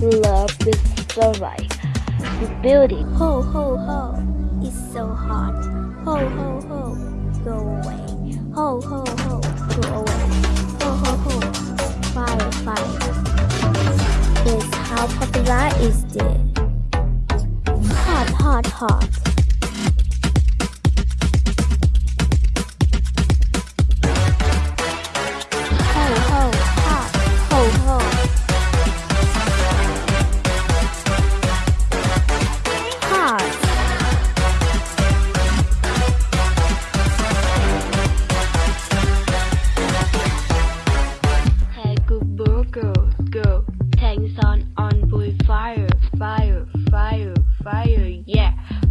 with sunlight. You build it. Ho ho ho, it's so hot. Ho ho ho, go away. Ho ho ho, go away. Ho ho ho, fire fire. Is how popular is this? Hot hot hot.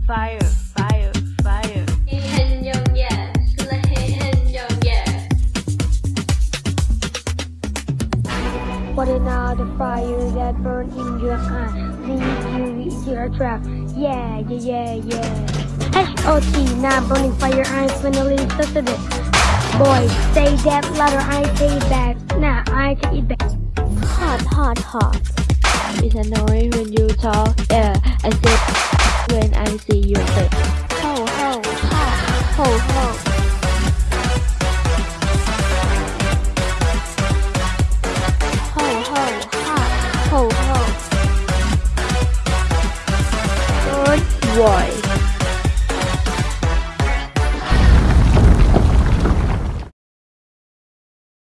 Fire, fire, fire. Hình dòng dạ, là hình dòng dạ. What another fire that burns in your eye leaves you with your trap. Yeah, yeah, yeah, yeah. H.O.T. Now burning fire, I finally started it. Boy, say that louder, I say it back. Now I take it back. Hot, hot, hot. It's annoying when you talk. Yeah, I say Roy.